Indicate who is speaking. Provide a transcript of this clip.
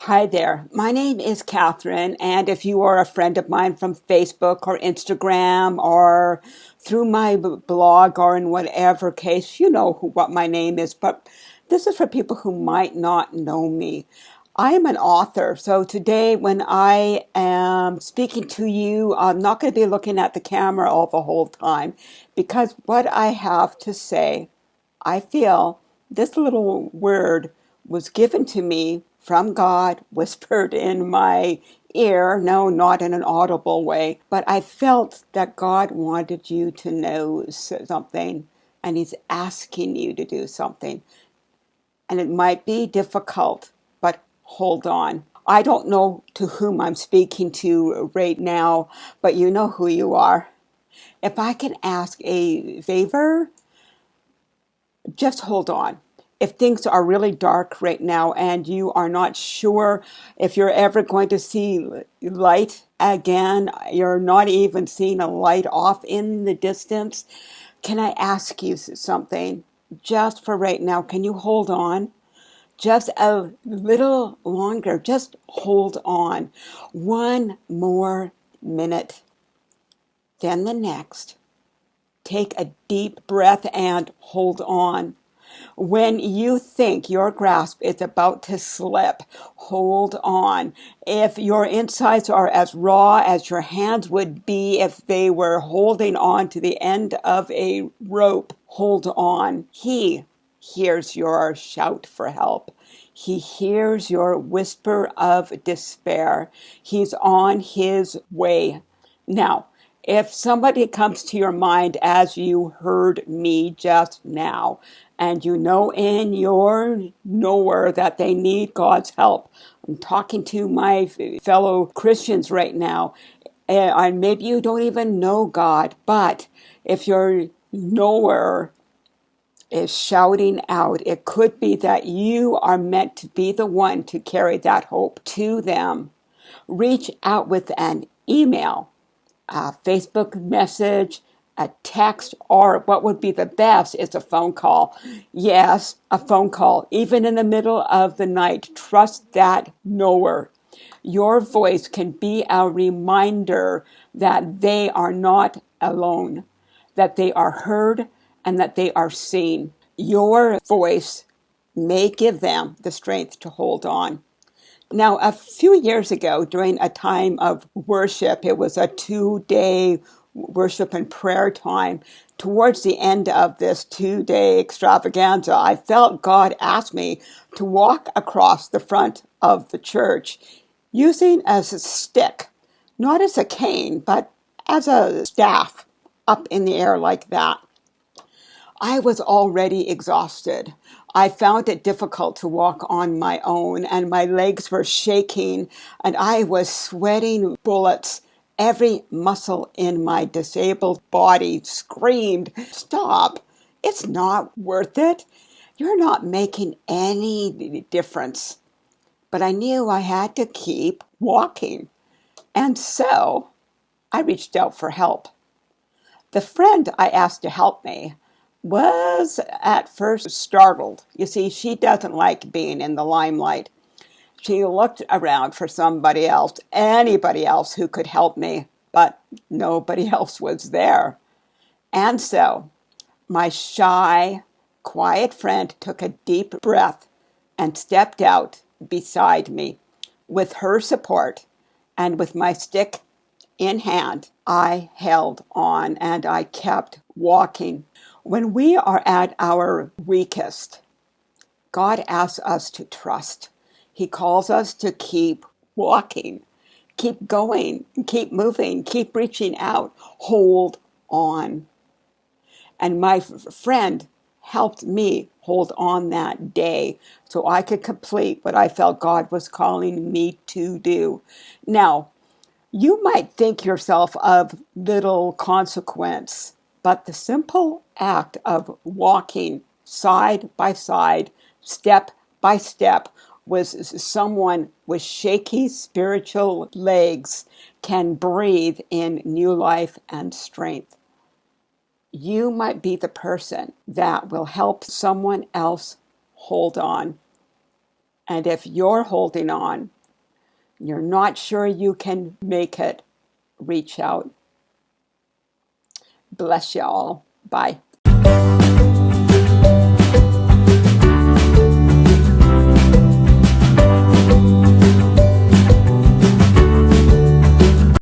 Speaker 1: Hi there. My name is Catherine, and if you are a friend of mine from Facebook or Instagram or through my blog or in whatever case, you know who, what my name is. But this is for people who might not know me. I am an author, so today when I am speaking to you, I'm not going to be looking at the camera all the whole time because what I have to say I feel this little word was given to me from God, whispered in my ear. No, not in an audible way, but I felt that God wanted you to know something and He's asking you to do something. And it might be difficult, but hold on. I don't know to whom I'm speaking to right now, but you know who you are. If I can ask a favor, just hold on. If things are really dark right now and you are not sure if you're ever going to see light again, you're not even seeing a light off in the distance, can I ask you something? Just for right now, can you hold on? Just a little longer. Just hold on. One more minute, then the next. Take a deep breath and hold on. When you think your grasp is about to slip, hold on. If your insides are as raw as your hands would be if they were holding on to the end of a rope, hold on. He hears your shout for help. He hears your whisper of despair. He's on his way. Now, if somebody comes to your mind as you heard me just now, and you know in your knower that they need God's help, I'm talking to my fellow Christians right now, eh, and maybe you don't even know God, but if your knower is shouting out, it could be that you are meant to be the one to carry that hope to them. Reach out with an email a Facebook message, a text, or what would be the best is a phone call. Yes, a phone call, even in the middle of the night. Trust that knower. Your voice can be a reminder that they are not alone, that they are heard, and that they are seen. Your voice may give them the strength to hold on. Now, a few years ago, during a time of worship, it was a two day worship and prayer time. Towards the end of this two day extravaganza, I felt God ask me to walk across the front of the church using as a stick, not as a cane, but as a staff up in the air like that. I was already exhausted. I found it difficult to walk on my own, and my legs were shaking, and I was sweating bullets. Every muscle in my disabled body screamed, Stop! It's not worth it. You're not making any difference. But I knew I had to keep walking. And so I reached out for help. The friend I asked to help me was at first startled. You see, she doesn't like being in the limelight. She looked around for somebody else, anybody else who could help me, but nobody else was there. And so my shy, quiet friend took a deep breath and stepped out beside me. With her support and with my stick in hand, I held on and I kept walking. When we are at our weakest, God asks us to trust. He calls us to keep walking, keep going, keep moving, keep reaching out, hold on. And my friend helped me hold on that day so I could complete what I felt God was calling me to do. Now, you might think yourself of little consequence, but the simple act of walking side by side, step by step, with someone with shaky spiritual legs can breathe in new life and strength. You might be the person that will help someone else hold on. And if you're holding on, you're not sure you can make it, reach out. Bless you all. Bye.